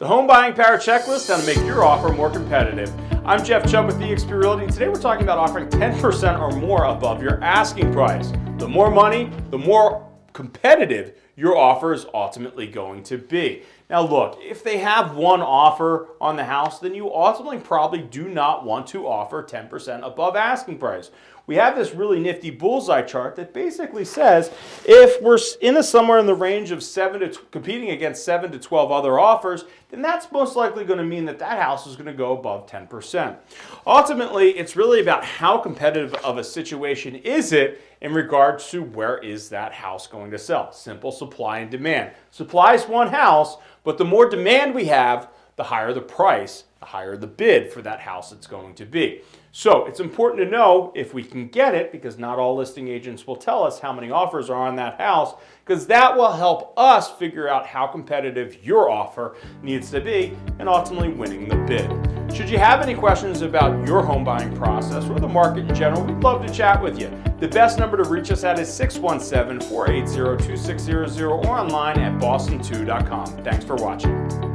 the home buying power checklist on to make your offer more competitive. I'm Jeff Chubb with eXp Realty and today we're talking about offering 10% or more above your asking price. The more money, the more competitive your offer is ultimately going to be. Now look, if they have one offer on the house, then you ultimately probably do not want to offer 10% above asking price. We have this really nifty bullseye chart that basically says if we're in a somewhere in the range of 7 to competing against 7 to 12 other offers, then that's most likely going to mean that that house is going to go above 10%. Ultimately, it's really about how competitive of a situation is it in regards to where is that house going to sell. Simple supply and demand. Supply is one house, but the more demand we have, the higher the price, the higher the bid for that house it's going to be. So it's important to know if we can get it, because not all listing agents will tell us how many offers are on that house, because that will help us figure out how competitive your offer needs to be and ultimately winning the bid. Should you have any questions about your home buying process or the market in general, we'd love to chat with you. The best number to reach us at is 617-480-2600 or online at boston2.com. Thanks for watching.